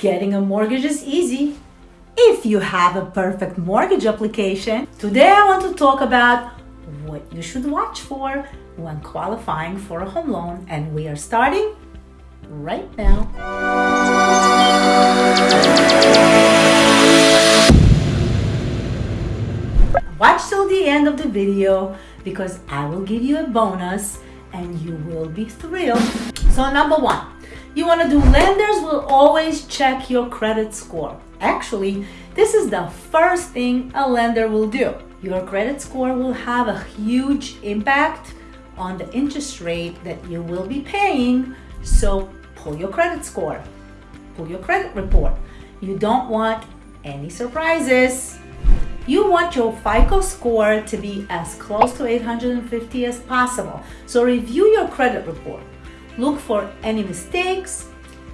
Getting a mortgage is easy if you have a perfect mortgage application. Today I want to talk about what you should watch for when qualifying for a home loan and we are starting right now. Watch till the end of the video because I will give you a bonus and you will be thrilled. So number one, you want to do lenders will always check your credit score. Actually, this is the first thing a lender will do. Your credit score will have a huge impact on the interest rate that you will be paying. So pull your credit score, pull your credit report. You don't want any surprises. You want your FICO score to be as close to 850 as possible. So review your credit report. Look for any mistakes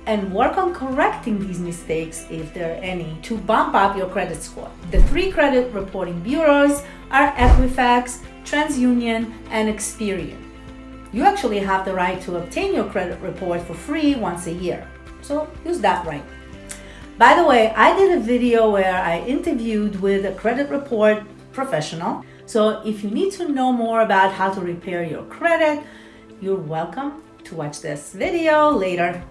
and work on correcting these mistakes if there are any to bump up your credit score. The three credit reporting bureaus are Equifax, TransUnion, and Experian. You actually have the right to obtain your credit report for free once a year. So use that right. By the way, I did a video where I interviewed with a credit report professional. So if you need to know more about how to repair your credit, you're welcome to watch this video later.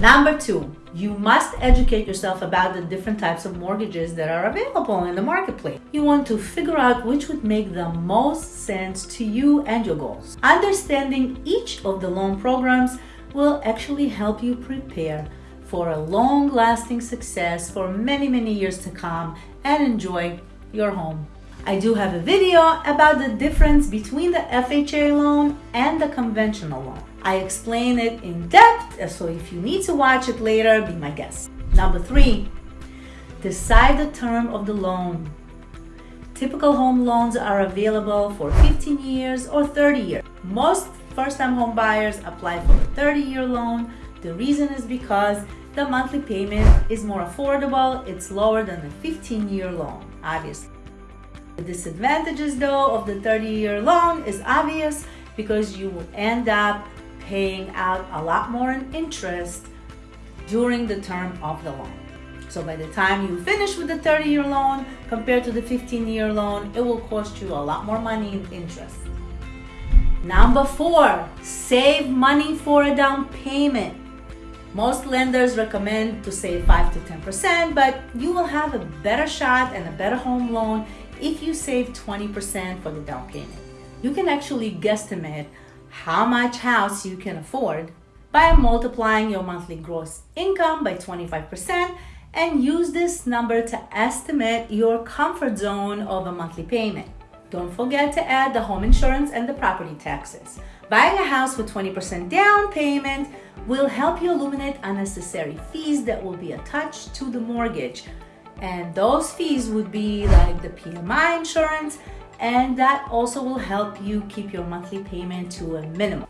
Number two, you must educate yourself about the different types of mortgages that are available in the marketplace. You want to figure out which would make the most sense to you and your goals. Understanding each of the loan programs will actually help you prepare for a long-lasting success for many, many years to come and enjoy your home. I do have a video about the difference between the FHA loan and the conventional loan. I explain it in depth, so if you need to watch it later, be my guest. Number three, decide the term of the loan. Typical home loans are available for 15 years or 30 years. Most first-time home buyers apply for a 30-year loan. The reason is because the monthly payment is more affordable. It's lower than a 15-year loan, obviously. The disadvantages though of the 30-year loan is obvious because you will end up paying out a lot more in interest during the term of the loan. So by the time you finish with the 30-year loan compared to the 15-year loan, it will cost you a lot more money in interest. Number four, save money for a down payment. Most lenders recommend to save 5 to 10%, but you will have a better shot and a better home loan if you save 20% for the down payment. You can actually guesstimate how much house you can afford by multiplying your monthly gross income by 25% and use this number to estimate your comfort zone of a monthly payment. Don't forget to add the home insurance and the property taxes. Buying a house with 20% down payment will help you eliminate unnecessary fees that will be attached to the mortgage. And those fees would be like the PMI insurance, and that also will help you keep your monthly payment to a minimum.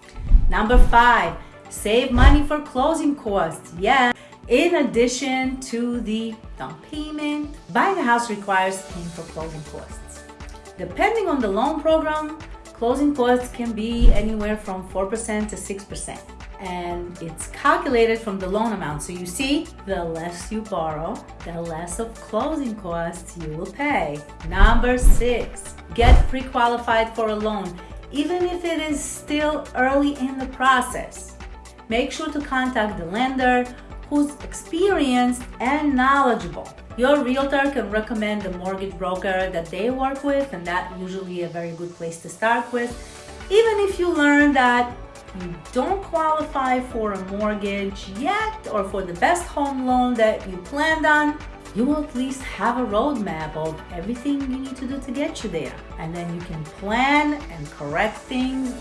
Number five, save money for closing costs. Yeah. In addition to the down payment, buying a house requires paying for closing costs. Depending on the loan program, closing costs can be anywhere from 4% to 6% and it's calculated from the loan amount. So you see, the less you borrow, the less of closing costs you will pay. Number six, get pre-qualified for a loan, even if it is still early in the process. Make sure to contact the lender who's experienced and knowledgeable. Your realtor can recommend the mortgage broker that they work with and that usually a very good place to start with. Even if you learn that you don't qualify for a mortgage yet or for the best home loan that you planned on, you will at least have a roadmap of everything you need to do to get you there. And then you can plan and correct things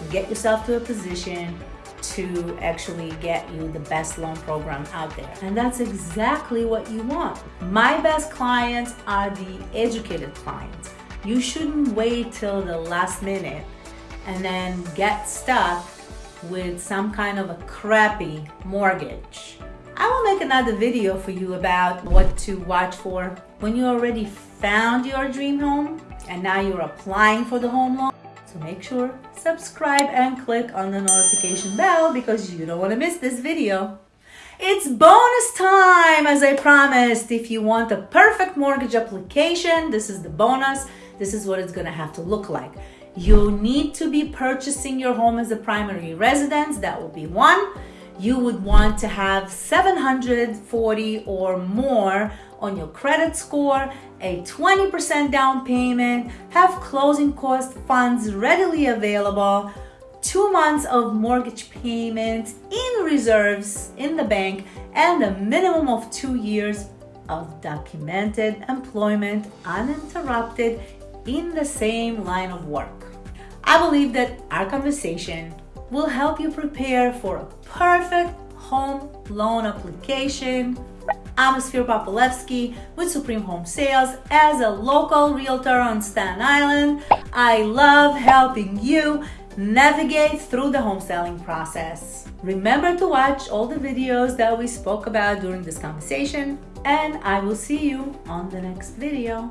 and get yourself to a position to actually get you the best loan program out there. And that's exactly what you want. My best clients are the educated clients. You shouldn't wait till the last minute and then get stuck with some kind of a crappy mortgage. I will make another video for you about what to watch for when you already found your dream home and now you're applying for the home loan. So make sure subscribe and click on the notification bell because you don't want to miss this video. It's bonus time, as I promised. If you want a perfect mortgage application, this is the bonus. This is what it's gonna have to look like. You need to be purchasing your home as a primary residence. That would be one. You would want to have 740 or more on your credit score, a 20% down payment, have closing cost funds readily available, two months of mortgage payment in reserves in the bank, and a minimum of two years of documented employment uninterrupted in the same line of work. I believe that our conversation will help you prepare for a perfect home loan application. I'm Ophir Popolevsky with Supreme Home Sales. As a local realtor on Staten Island, I love helping you navigate through the home selling process. Remember to watch all the videos that we spoke about during this conversation, and I will see you on the next video.